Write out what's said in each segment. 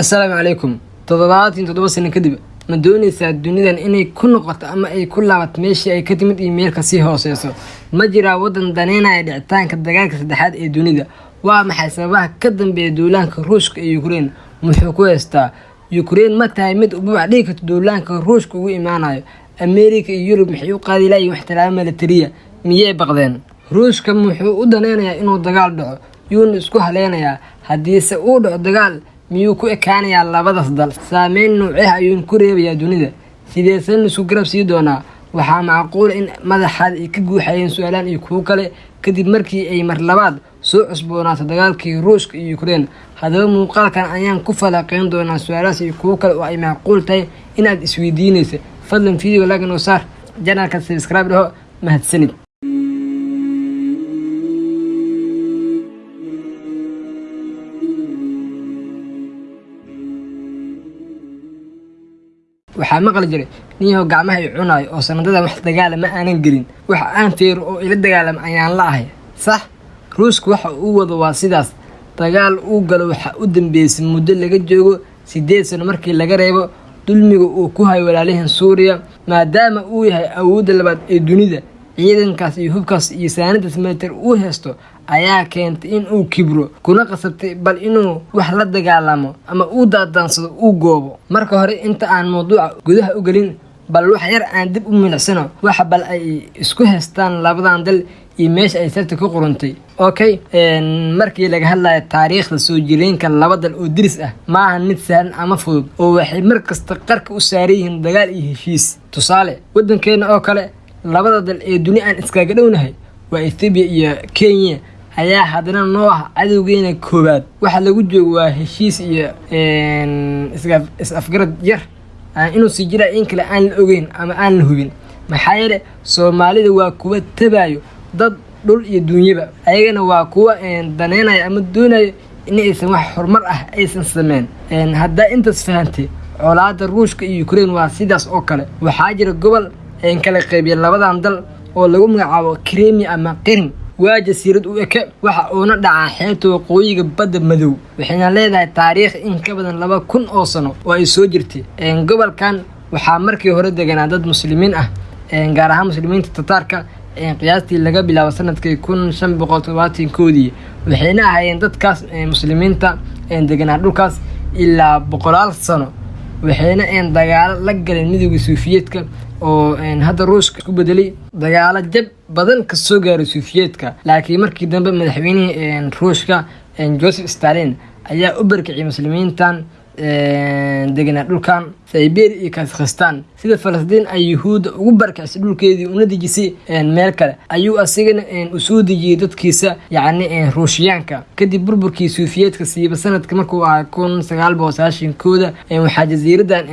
assalaamu calaykum toddobaatan toddoba sano kadib ma doonaysaa dunidan inay ku noqoto ama ay ku laabato meeshii ay ka timid iyo meel ka sii hooseyso? Ma jiraa waddan daneynaya dhicitaanka dagaalka saddexaad ee dunida. Waa maxay sababaha ka dambeeya duulaanka ruushka iyo ukrein muxuu ku heystaa ukrein ma tahay mid ubabac dhigi karto duulaanka ruushka ugu imaanayo. Ameerika iyo yurub maxay u qaadi layihin wax milatariya miyay baqdeen? Ruushka muxuu u daneynayaa inuu dagaal dhaco. Yuuna isku haleynayaa haddiise uu dhaco dagaal miyuu ku ekaanayaa labadaas dal saameyn nuuceha ayuun ku reebayaa dunida. Sideesan isku garab sii doonaa? Waxaa macquula in madaxaad ay ka guuxayeen su'aalaan iyo kuwo kale. Kadib markii ay mar labaad soo cusboonaato dagaalkii ruushka iyo ukrein haddaba muuqaalkan ayaan ku falaqeyn doonaa su'aalahaas iyo kuwo kale oo ay macquul tahay inaad isweydiinaysa fadlan video laga noo saar janalka sabscribe dhaho mahadsanid waxaa maqli jiray. Ninyahow gacmaha i cunaayo oo sanadadan wax dagaalama aanan gelin. Waxa aan feero oo ila dagaalama ayaan la ahay. Sax ruushka waxa uu wado waa sidaas. Dagaal uu galo waxaa u dambeysay muddo laga joogo sideed sano markii laga reebo dulmiga uu ku hayo walaalihan suuriya maadaama uu yahay awoodda labaad ee dunida ciidankaas iyo hubkaas iyo saanadaas military uu haysto ayaa keentay in uu kibro kuna qasabtay bal inuu wax la dagaalamo ama uu daadaansado uu goobo. Marka hore inta aan mawduuca gudaha u gelin bal wax yar aan dib u milicsano waxa bal ay isku haystaan labadan dal iyo meesha ay sabta ku qurantay okay markii laga hadlayo taariikhda soo jireenka laba dal oo diris ah maaha mid sahlan ama fudud oo waxay mar kasta qarka u saaran yihiin dagaal iyo heshiis. Tusaale waddankeena oo kale labada dal ee duni aan iskaaga dhownahay waa ethoobiya iyo kenya. Ayaa haddana noo ah cadowgeena koowaad. Waxa lagu joogo waa heshiis iyo is afgarad yar. Inuu sii jiraa in kale aan la ogeyn ama aan la hubin. Maxaa yeele soomaalida waa kuwa tabayo dad dhul iyo duunyaba. Ayagana waa kuwa daneynaya ama doonayo in aysan wax horumar ah aysan sameyn haddaa intaas fahantay colaada ruushka iyo ukrein waa sidaas oo kale. Waxaa jira gobol kala qeybiya labadan dal oo lagu magacaabo kremia ama qirim waa jasiirad u eke waxa uuna dhacaa xeebta waqooyiga badda madow waxayna leedahay taariikh in ka badan laba kun oo sano oo ay soo jirtay. Gobolkan waxaa markii hore deganaa dad muslimiin ah gaar ahaan muslimiinta tataarka qiyaastii laga bilaabo sannadkii kun shan boqol todobaatan koodii waxayna ahaayeen dadkaas muslimiinta deganaa dhulkaas ilaa boqolaal sano. Waxayna dagaalo la galeen midooda suufiyeedka oo hadda ruushka isku bedelay dagaalo jab badan ka soo gaaray suufiyeedka. Laakiin markii dambe madaxweynihii ruushka joseph stalin ayaa u barkiciyay muslimiintan deganaa dhulkan siberia iyo kazakhstan. Sida falastiin ay yuhuudda ugu barkicisay dhulkeedii una dejisay meel kale ayuu asigana u soo dejiyey dadkiisa yacni ruushiyaanka kadib burburkii suufiyeedka siiba sanadka markuu ahaa kun sagaal boqol sagaashan kooda waxaa jasiiradan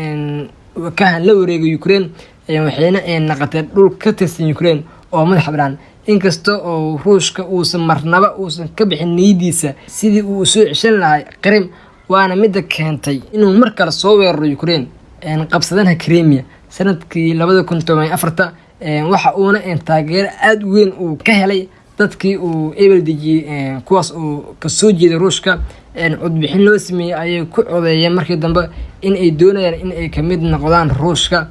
kahan la wareegay ukrein waxayna naqatee dhul ka tirsan ukrein oo madax banaan inkasta oo ruushka uusan marnaba uusan ka bixin niyadiisa sidii uu soo ceshan lahay qarim waana midda keentay inuu mar kale soo weeraro ukrein qabsadana kremia sannadkii labada kun toban afarta waxa uuna taageero aada weyn uu ka helay dadkii uu ebel dejiyey kuwaas uu ka soo jeeday ruushka codbixin loo sameeyey ayay ku codeeyeen markii dambe in ay doonayaan in ay ka mid noqdaan ruushka.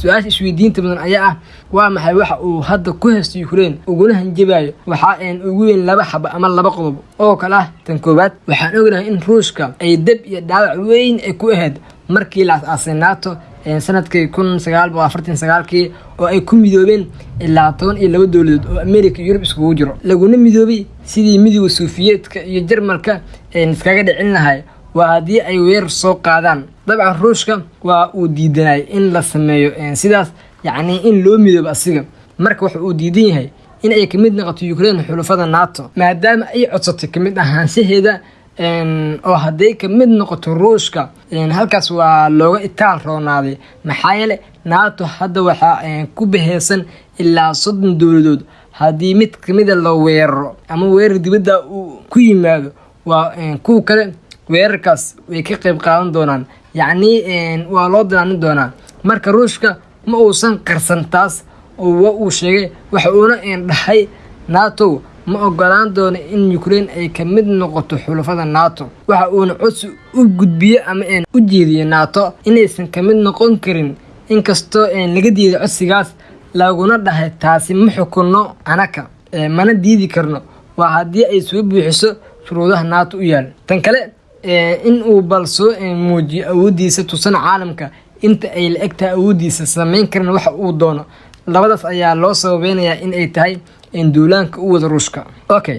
Su'aasha isweydiinta badan ayaa ah waa maxay waxa uu hadda ku haysto ukrein uguna hanjabayo waxaa ugu weyn laba xaba ama laba qodob oo kale ah. Tan koowaad waxaan ognahay in ruushka ay dab iyo dhaawac weyn ay ku ahayd markii la as-aasay nato sannadkii kun sagaal boqol afartan sagaalkii oo ay ku midoobeen ilaa toban iyo laba dowladood oo america iyo yurub iskugu jiro. Laguna midoobay sidii midooda suufiyeedka iyo jarmalka iskaga dhicin lahay waa haddii ay weerar soo qaadaan. Dabcan ruushka waa uu diidanay in la sameeyo sidaas yacnii in loo midoobo asiga. Marka waxa uu diidan yahay in ay ka mid noqoto ukrein xulufada nato maadaama ay codsatay ka mid ahaanshaheeda oo hadday ka mid noqoto ruushka halkaas waa looga itaal roonaaday. Maxaa yeele nato hadda waxaa ku baheysan ilaa soddon dowladood haddii mid kamida la weeraro ama weerar dibadda uu ku yimaado waa kuwa kale weerarkaas way ka qeyb qaadan doonaan. Yacnii waa loo danaanin doonaa. Marka ruushka ma uusan qarsan taas oo uu sheegay waxa uuna dhahay nato ma ogolaan doono in ukrein ay ka mid noqoto xulafada nato. Waxa uuna codsi u gudbiye ama een u jeediye nato inaysan ka mid noqon karin. Inkastoo een laga diiday codsigaas laguna dhahay taasi ma xukunno anaka mana diidi karno. Waa haddii ay soo buuxiso shuruudaha nato u yaal. Tan kale in uu bal soo muujiyo awooddiisa tusana caalamka. Inta ay la eg tahay awooddiisa samayn karin waxa uu doono. Labadaas ayaa loo sababeynayaa in ay tahay duulaanka u wada ruushka okay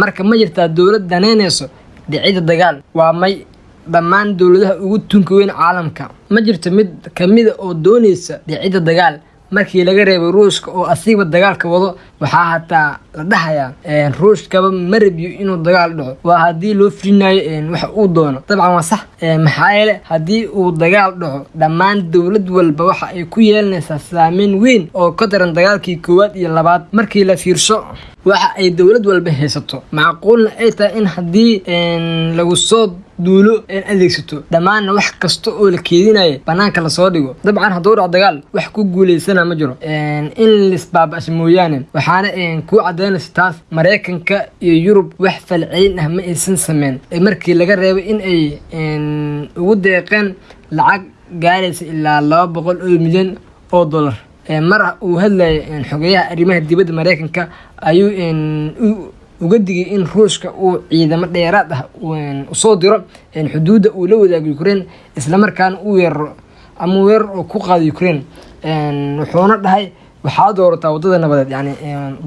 marka ma jirtaa dowlad daneynayso dhicidda dagaal. Waa may dhammaan dowladaha ugu tunka weyn caalamka. Ma jirto mid kamida oo doonaysa dhicidda dagaal markii laga reebay ruushka oo asiiba dagaalka wado waxaa hataa la dhahayaa ruushkaba ma rabiyo inuu dagaal dhaco. Waa haddii loo filinayo waxa uu doono. Dabcan waa sax maxaa yeele haddii uu dagaal dhaco dhammaan dowlad walba waxa ay ku yeelanaysaa saameyn weyn oo ka daran dagaalkii koowaad iyo labaad. Markii la fiirsho waxa ay dowlad walba haysato. Macquulna ay tahay in haddii lagu soo duulo adeegsato. Dhammaanna wax kasta oo la keedinaya banaanka la soo dhigo. Dabcan hadduu dhac dagaal wax ku guulaysana ma jiro. In lisbaabasha mooyaane waxaana kuu cadaynaysa taas maraykanka iyo yurub wax falcelin ah ma aysan sameyn markii laga reebay in ay ugu deeqeen lacag gaaraysa ilaa laba boqol oo milyan oo dollar. Mar uu hadlayay xogeyaha arrimaha dibadda maraykanka ayuu uga digay in ruushka uu ciidamo dheeraad ah u soo diro xuduudda uu la wadaago ukrain islamarkaana u weeraro ama weerar oo ku qaado ukrain wuxuuna dhahay waxaa doorataa waddada nabadeed yani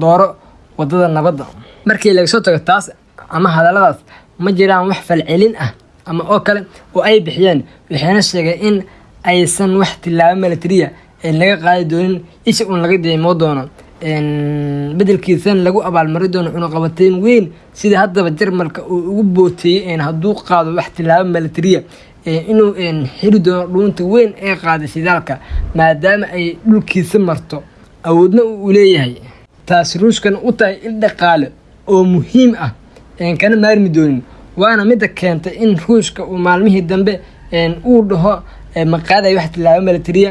dooro waddada nabadda. Markii laga soo tago taas ama hadalladaas ma jiraan wax falcelin ah ama oo kale oo ay bixiyeen waxayna sheegeen in aysan wax tilaabo milatariya laga qaadi doonin isha uun laga deemoo doono bedelkiisan lagu abaalmari doono cunuqabateyn weyn sida haddaba jarmalka uu ugu booteeyey hadduu qaado wax tilaabo milatariya inuu xiri doono dhuunta weyn ee qaaday shidaalka maadaama ay dhulkiisa marto. Awoodna uu leeyahay taasi ruushkana u tahay il dhaqaale oo muhiim ah kana maarmi doonin. Waana midda keentay in ruushka uu maalmihii dambe uu dhaho maqaaday wax tilaabo milatariya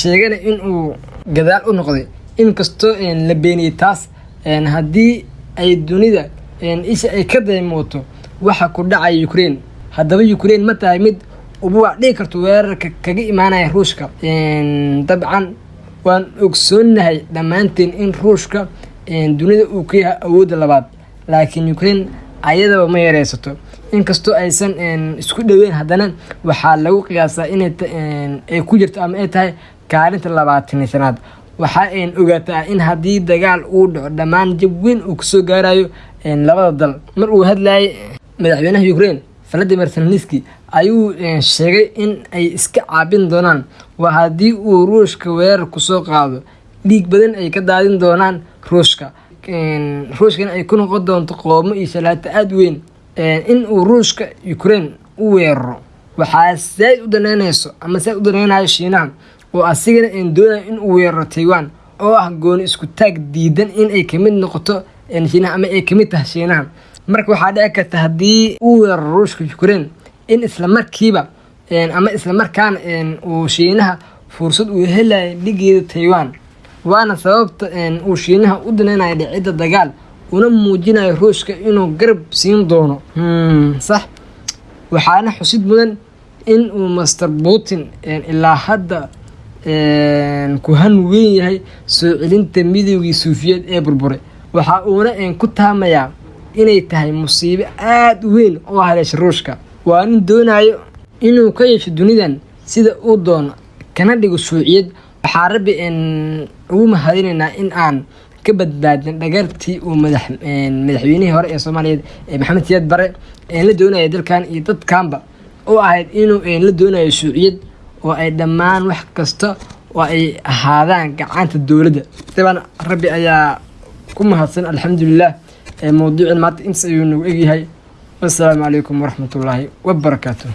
sheegana in uu gadaal u noqday inkastoo la beeniyey taas haddii ay dunida isha ay ka daymooto waxa ku dhacaya ukrain haddaba ukrain ma tahay mid ubuwac dhigi karto weerarka kaga imaanaya ruushka. Dabcan waan ogsoonahay dhammaanteen in ruushka dunida uu ka yahay awoodda labaad. Laakiin ukrain ayadaba ma yareysato. Inkastoo aysan isku dhoweyn haddana waxaa lagu qiyaasaa inay ku jirto ama ay tahay kaalinta labaatani sanaad waxaa ogaataa in haddii dagaal uu dhaco dhammaan jab weyn uu ka soo gaarayo labada dal. Mar uu hadlayay madaxweynaha ukrain valadimir zeleniski ayuu sheegay in ay iska caabin doonaan. Waa haddii uu ruushka weerar ku soo qaado. Dhiig badan ay ka daadin doonaan ruushka. Ruushkana ay ku noqon doonto qoomo iyo shalaato aada weyn. In uu ruushka ukrain u weeraro. Waxaa saaid u daneynayso ama saaid u daneynayo shiinaha oo asigana doonayo in uu weeraro taiwan oo ah gooni isku taag diidan in ay ka mid noqoto shiinaha ama ay ka mid tahay shiinaha marka waxaa dhici karta haddii uu weeraro ruushka ukrain in islamarkiiba ama islamarkaana uu shiinaha fursad uu helayo dhigeeda taiwan. Waana sababta uu shiinaha u daneynayo dhicidda dagaal una muujinayo ruushka inuu garab siin doono. Sax. Waxaana xusid mudan in uu master putin ilaa hadda ku han weyn yahay soo celinta midoogii suufiyeed ee burburay waxa uuna ku taamayaa inay tahay musiibo aada weyn oo haleesha ruushka. Waa nin doonayo inuu ka yeesho dunidan sida uu doono kana dhigo shuuciyad waxaa rabbi ugu mahadinaynaa in aan ka badbaadin dhagartii uu madaxweynihii hore ee soomaaliyeed maxamed siyaad bare la doonaya dalkan iyo dadkanba oo ahayd inuu la doonayo shuuciyad oo ay dhammaan wax kasta oo ay ahaadaan gacanta dowladda. Daban rabbi ayaa ku mahadsan alxamdulilah mawduucin maanta intaas ayuu nagu egyahay. Wassalaamu calaykum waraxmatullaahi wabarakaatu